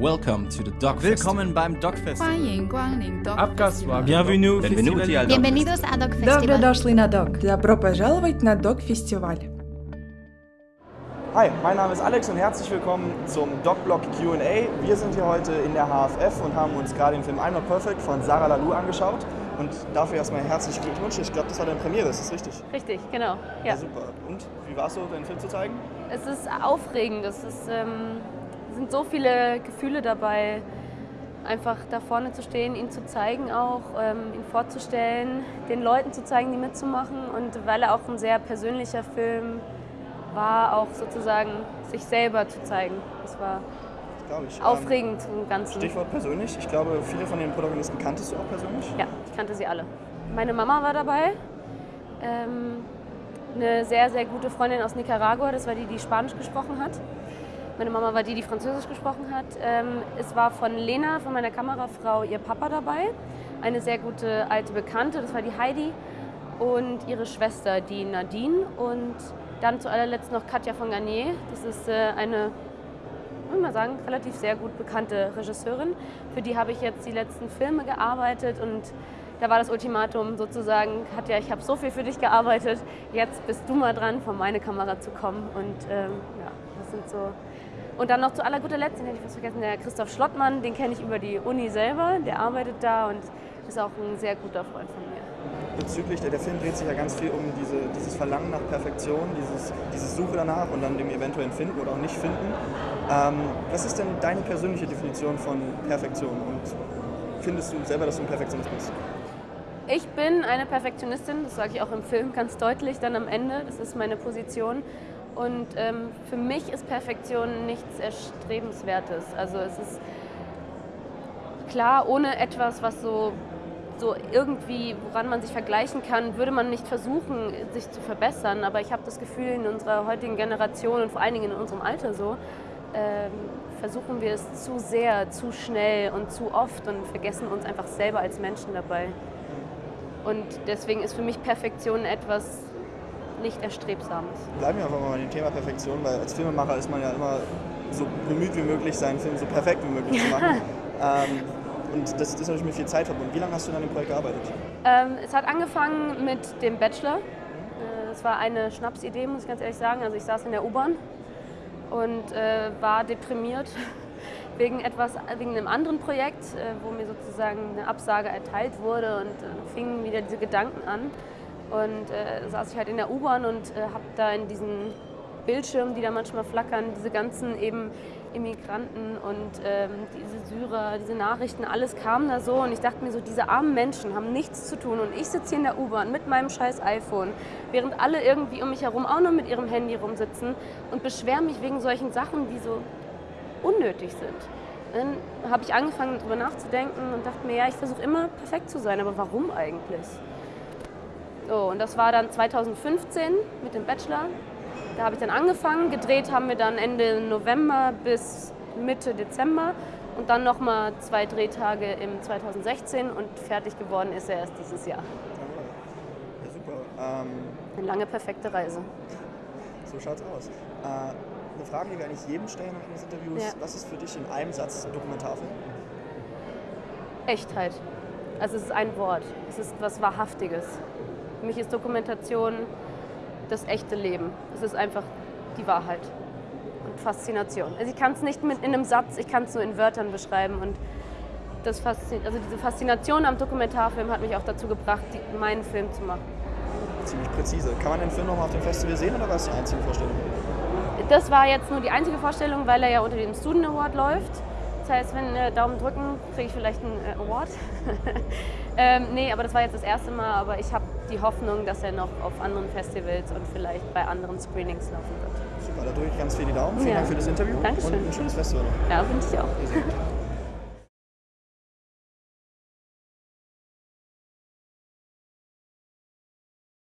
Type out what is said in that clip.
Welcome to the Dog Willkommen beim Dog Festival. 欢迎光临 Dog Abgaswa. Festival. Bienvenue. Benvenuti al Bienvenidos a Dog Добро Festival. дошли на Док. Добро пожаловать на Док-фестиваль. Hi, mein Name ist Alex und herzlich willkommen zum DocBlog Q&A. Wir sind hier heute in der HFF und haben uns gerade den Film I'm Not Perfect von Sarah Lalou angeschaut. Und dafür erstmal herzlichen Glückwunsch. Ich glaube, das war deine Premiere, ist das richtig? Richtig, genau. Ja. super. Und wie war es so, deinen Film zu zeigen? Es ist aufregend. Es ist, ähm, es sind so viele Gefühle dabei, einfach da vorne zu stehen, ihn zu zeigen auch, ähm, ihn vorzustellen, den Leuten zu zeigen, die mitzumachen. Und weil er auch ein sehr persönlicher Film war, auch sozusagen sich selber zu zeigen. Das war ich. aufregend im Ganzen. Ähm, Stichwort persönlich. Ich glaube, viele von den Protagonisten kanntest du auch persönlich. Ja, ich kannte sie alle. Meine Mama war dabei. Ähm, eine sehr, sehr gute Freundin aus Nicaragua, das war die, die Spanisch gesprochen hat. Meine Mama war die, die Französisch gesprochen hat. Ähm, es war von Lena, von meiner Kamerafrau, ihr Papa dabei. Eine sehr gute alte Bekannte, das war die Heidi. Und ihre Schwester, die Nadine. Und dann zu allerletzt noch Katja von Garnier. Das ist äh, eine würde mal sagen, relativ sehr gut bekannte Regisseurin. Für die habe ich jetzt die letzten Filme gearbeitet und da war das Ultimatum sozusagen, Katja, ich habe so viel für dich gearbeitet, jetzt bist du mal dran, vor meine Kamera zu kommen. Und ähm, ja, das sind so. Und dann noch zu aller guter Letzt, den hätte ich fast vergessen, der Christoph Schlottmann, den kenne ich über die Uni selber, der arbeitet da und ist auch ein sehr guter Freund von mir. Bezüglich, der, der Film dreht sich ja ganz viel um diese, dieses Verlangen nach Perfektion, dieses, dieses Suche danach und dann dem eventuellen Finden oder auch nicht finden. Ähm, was ist denn deine persönliche Definition von Perfektion und findest du selber, dass du ein Perfektionist bist? Ich bin eine Perfektionistin, das sage ich auch im Film ganz deutlich dann am Ende. Das ist meine Position. Und ähm, für mich ist Perfektion nichts Erstrebenswertes. Also es ist klar, ohne etwas, was so, so irgendwie, woran man sich vergleichen kann, würde man nicht versuchen, sich zu verbessern. Aber ich habe das Gefühl, in unserer heutigen Generation und vor allen Dingen in unserem Alter so, ähm, versuchen wir es zu sehr, zu schnell und zu oft und vergessen uns einfach selber als Menschen dabei. Und deswegen ist für mich Perfektion etwas nicht Erstrebsames. Bleiben wir einfach mal bei dem Thema Perfektion, weil als Filmemacher ist man ja immer so bemüht wie möglich, seinen Film so perfekt wie möglich zu machen. ähm, und das, ist natürlich mit viel Zeit verbunden. Wie lange hast du an dem Projekt gearbeitet? Ähm, es hat angefangen mit dem Bachelor. Äh, Es war eine Schnapsidee, muss ich ganz ehrlich sagen. Also ich saß in der U-Bahn und äh, war deprimiert wegen etwas, wegen einem anderen Projekt, äh, wo mir sozusagen eine Absage erteilt wurde und äh, fingen wieder diese Gedanken an. Und äh, saß ich halt in der U-Bahn und äh, habe da in diesen Bildschirmen, die da manchmal flackern, diese ganzen eben Immigranten und ähm, diese Syrer, diese Nachrichten, alles kam da so und ich dachte mir so, diese armen Menschen haben nichts zu tun und ich sitze hier in der U-Bahn mit meinem scheiß iPhone, während alle irgendwie um mich herum auch noch mit ihrem Handy rumsitzen und beschweren mich wegen solchen Sachen, die so unnötig sind. Dann habe ich angefangen darüber nachzudenken und dachte mir, ja, ich versuche immer perfekt zu sein, aber warum eigentlich? So, und das war dann 2015 mit dem Bachelor. Da habe ich dann angefangen. Gedreht haben wir dann Ende November bis Mitte Dezember und dann nochmal zwei Drehtage im 2016 und fertig geworden ist er erst dieses Jahr. Ja, super. Ähm, Eine lange, perfekte Reise. so schaut's aus. Äh, eine Frage, die wir eigentlich jedem stellen nach eines Interviews. Ja. Was ist für dich in einem Satz Dokumentarfilm? Echtheit. Also es ist ein Wort. Es ist was Wahrhaftiges. Für mich ist Dokumentation das echte Leben. Es ist einfach die Wahrheit und Faszination. Also ich kann es nicht mit in einem Satz, ich kann es nur in Wörtern beschreiben und das Faszin also diese Faszination am Dokumentarfilm hat mich auch dazu gebracht, die, meinen Film zu machen. Ziemlich präzise. Kann man den Film nochmal auf dem Festival sehen oder war es die einzige Vorstellung? Das war jetzt nur die einzige Vorstellung, weil er ja unter dem Student Award läuft. Das heißt, wenn äh, Daumen drücken, kriege ich vielleicht einen äh, Award. ähm, nee, aber das war jetzt das erste Mal. Aber ich habe die Hoffnung, dass er noch auf anderen Festivals und vielleicht bei anderen Screenings laufen wird. Super, da drücke ich ganz viel die Daumen. Vielen Ja. Dank für das Interview Dankeschön. und ein schönes Festival. Ja, finde ich auch.